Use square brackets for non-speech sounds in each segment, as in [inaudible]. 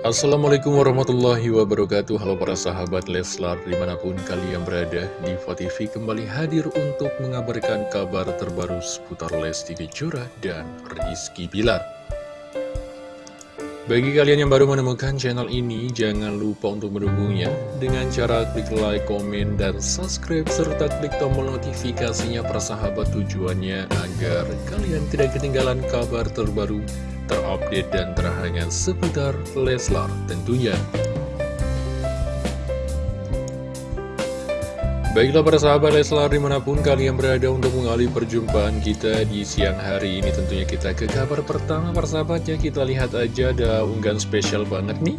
Assalamualaikum warahmatullahi wabarakatuh. Halo para sahabat Leslar di mana pun kalian berada Diva TV kembali hadir untuk mengabarkan kabar terbaru seputar Lesti Kejora dan Rizky Bilar Bagi kalian yang baru menemukan channel ini jangan lupa untuk mendukungnya Dengan cara klik like, komen, dan subscribe serta klik tombol notifikasinya para sahabat tujuannya Agar kalian tidak ketinggalan kabar terbaru terupdate dan terhangat seputar Leslar tentunya. Baiklah para sahabat Leslar di mana pun kalian berada untuk mengalih perjumpaan kita di siang hari ini Tentunya kita ke kabar pertama para sahabatnya kita lihat aja ada unggahan spesial banget nih.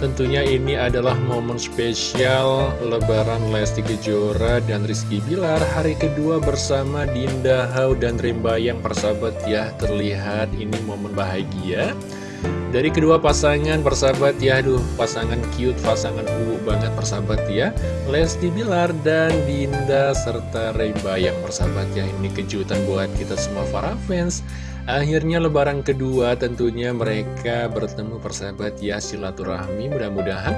Tentunya ini adalah momen spesial Lebaran Lesti Kejora dan Rizky Bilar Hari kedua bersama Dinda Hau dan Rembayang persahabat ya. Terlihat ini momen bahagia Dari kedua pasangan persahabat ya Aduh pasangan cute, pasangan uwu banget persahabat ya. Lesti Bilar dan Dinda serta Rembayang persahabat ya. Ini kejutan buat kita semua para fans. Akhirnya lebaran kedua tentunya mereka bertemu persahabat ya silaturahmi. Mudah-mudahan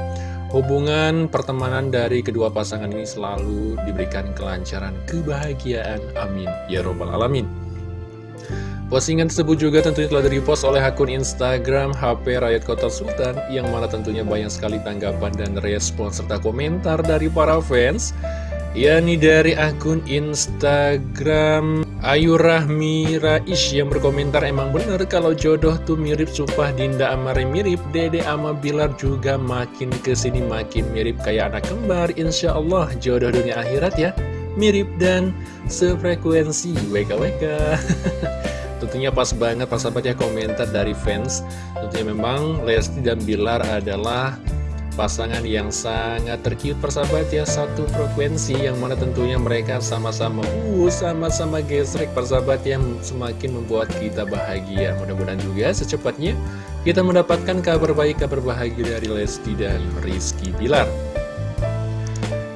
hubungan pertemanan dari kedua pasangan ini selalu diberikan kelancaran kebahagiaan. Amin. Ya robbal alamin Postingan tersebut juga tentunya telah direpost oleh akun Instagram HP Rakyat Kota Sultan yang mana tentunya banyak sekali tanggapan dan respon serta komentar dari para fans yakni dari akun Instagram Ayu Rahmi yang berkomentar emang bener kalau jodoh tuh mirip sumpah Dinda Amare mirip Dede ama Bilar juga makin ke sini makin mirip kayak anak kembar. Insya Allah jodoh dunia akhirat ya mirip dan sefrekuensi. WKWK [laughs] Tentunya pas banget pas sahabat ya komentar dari fans. Tentunya memang Lesti dan Bilar adalah pasangan yang sangat terkiut persahabat ya. Satu frekuensi yang mana tentunya mereka sama-sama uh sama-sama gesrek persahabat yang semakin membuat kita bahagia. Mudah-mudahan juga secepatnya kita mendapatkan kabar baik kabar bahagia dari Lesti dan Rizky Bilar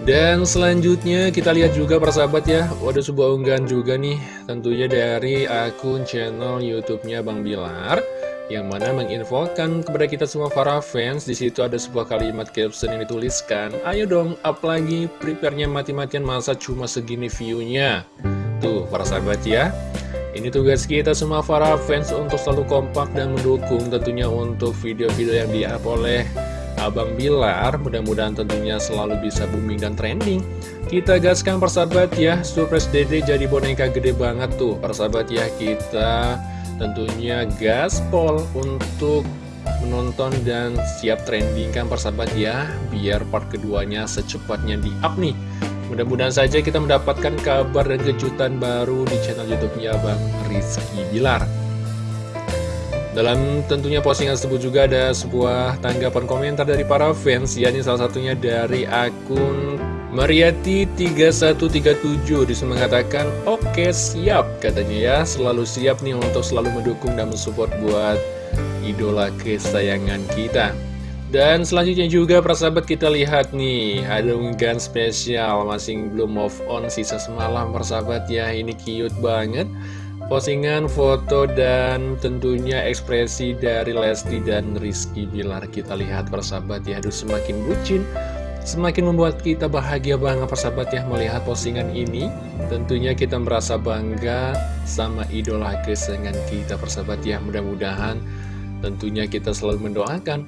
dan selanjutnya kita lihat juga persahabat ya Ada sebuah unggahan juga nih Tentunya dari akun channel Youtubenya Bang Bilar yang mana menginfokan kepada kita semua para fans di situ ada sebuah kalimat caption yang dituliskan ayo dong up lagi prepare-nya mati-matian masa cuma segini view-nya. Tuh para sahabat ya ini tugas kita semua para fans untuk selalu kompak dan mendukung tentunya untuk video-video yang di-up oleh Abang Bilar mudah-mudahan tentunya selalu bisa booming dan trending. Kita gaskan persahabat ya surprise dede jadi boneka gede banget tuh. Persahabat ya kita tentunya gaspol untuk menonton dan siap trending kan persahabat ya biar part keduanya secepatnya di up nih. Mudah-mudahan saja kita mendapatkan kabar dan kejutan baru di channel youtube-nya Bang Rizky Bilar dalam tentunya postingan tersebut juga ada sebuah tanggapan komentar dari para fans yakni salah satunya dari akun Mariati 3137 di situ mengatakan Oke siap katanya ya. Selalu siap nih untuk selalu mendukung dan mensupport buat idola kesayangan kita. Dan selanjutnya juga persahabat kita lihat nih Ada unggahan spesial Masih belum move on sisa semalam persahabat ya Ini cute banget Postingan foto dan tentunya ekspresi dari Lesti dan Rizky Bilar. Kita lihat persahabat ya. Aduh semakin bucin Semakin membuat kita bahagia banget persahabat ya melihat postingan ini. Tentunya kita merasa bangga sama idola kesayangan kita persahabat ya. Mudah-mudahan tentunya kita selalu mendoakan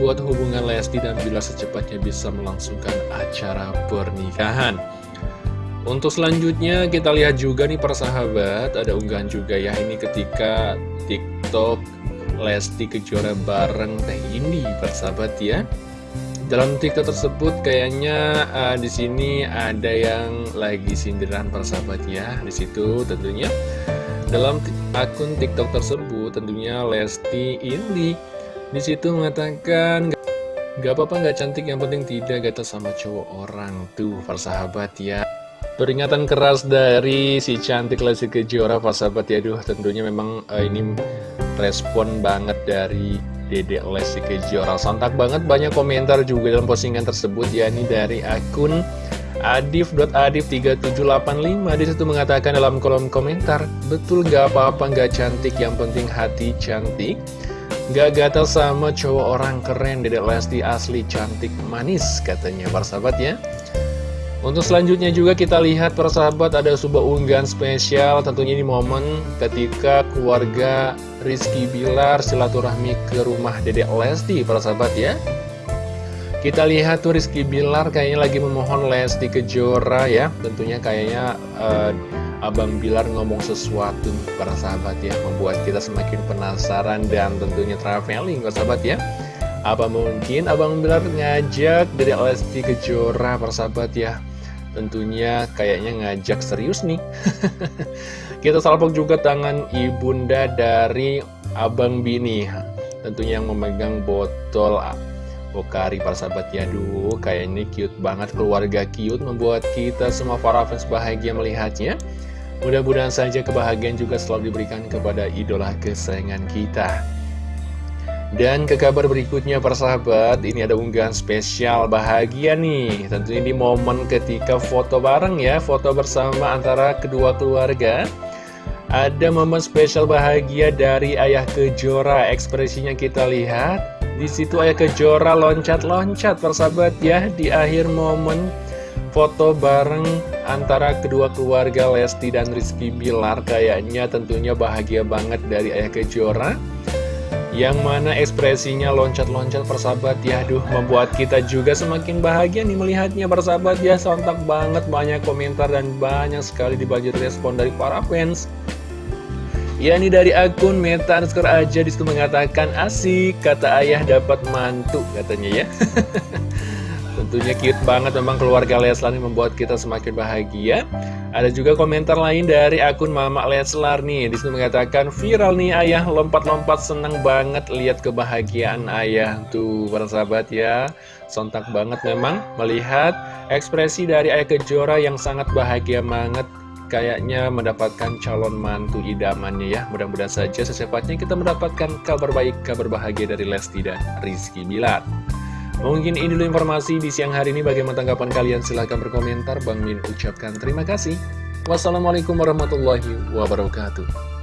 Buat hubungan Lesti dan Bila secepatnya bisa melangsungkan acara pernikahan Untuk selanjutnya kita lihat juga nih persahabat Ada unggahan juga ya. Ini ketika TikTok Lesti Kejora bareng Teh Indi persahabat ya. Dalam TikTok tersebut kayaknya uh, di sini ada yang lagi sindiran persahabat ya. Di situ tentunya. Dalam akun TikTok tersebut tentunya Lesti Indi. Di situ mengatakan gak apa-apa gak cantik yang penting tidak gata sama cowok orang. Tuh persahabat ya. Peringatan keras dari si cantik Lesti Kejora persahabat ya. Duh tentunya memang uh, ini respon banget dari Dede Lesti Kejora. Sontak banget banyak komentar juga dalam postingan tersebut yakni dari akun Adif.adif3785 Di situ mengatakan dalam kolom komentar Betul gak apa-apa gak cantik. Yang penting hati cantik. Gak gatal sama cowok orang keren. Dedek Lesti asli cantik manis katanya persahabat ya untuk selanjutnya juga kita lihat persahabat ada sebuah unggahan spesial tentunya ini momen ketika keluarga Rizky Bilar silaturahmi ke rumah Dedek Lesti persahabat ya. Kita lihat tuh Rizky Bilar kayaknya lagi memohon Lesti Kejora ya. Tentunya kayaknya uh, Abang Bilar ngomong sesuatu para sahabat ya Membuat kita semakin penasaran dan tentunya traveling sahabat ya. Apa mungkin Abang Bilar ngajak dari Lesti Kejora para sahabat ya Tentunya kayaknya ngajak serius nih. [laughs] Kita salpok juga tangan ibunda dari Abang Bini. Tentunya yang memegang botol Pokari para sahabat. Ya Duh kayak ini cute banget keluarga cute Membuat kita semua para fans bahagia melihatnya. Mudah-mudahan saja kebahagiaan juga selalu diberikan kepada idola kesayangan kita dan ke kabar berikutnya persahabat, ini ada unggahan spesial bahagia nih. Tentunya di momen ketika foto bareng ya, foto bersama antara kedua keluarga. Ada momen spesial bahagia dari Ayah Kejora, ekspresinya kita lihat. Di situ Ayah Kejora loncat-loncat persahabat ya, di akhir momen foto bareng antara kedua keluarga Lesti dan Rizky Bilar. Kayaknya tentunya bahagia banget dari Ayah Kejora yang mana ekspresinya loncat-loncat persahabat ya. Aduh membuat kita juga semakin bahagia nih melihatnya persahabat ya. Sontak banget banyak komentar dan banyak sekali dibagi respon dari para fans. Ya ini dari akun Meta underscore aja di situ mengatakan asik kata ayah dapat mantu katanya ya [laughs] Tentunya cute banget memang keluarga Leslar ini membuat kita semakin bahagia. Ada juga komentar lain dari akun Mama Leslar nih. Di situ mengatakan viral nih ayah. Lompat-lompat seneng banget lihat kebahagiaan ayah. Tuh para sahabat ya. Sontak banget memang melihat ekspresi dari ayah Kejora yang sangat bahagia banget. Kayaknya mendapatkan calon mantu idamannya ya. Mudah-mudahan saja secepatnya kita mendapatkan kabar baik, kabar bahagia dari Lesti dan Rizky Bilar Mungkin ini dulu informasi di siang hari ini. Bagaimana tanggapan kalian? Silahkan berkomentar. Bang Min ucapkan terima kasih. Wassalamualaikum warahmatullahi wabarakatuh.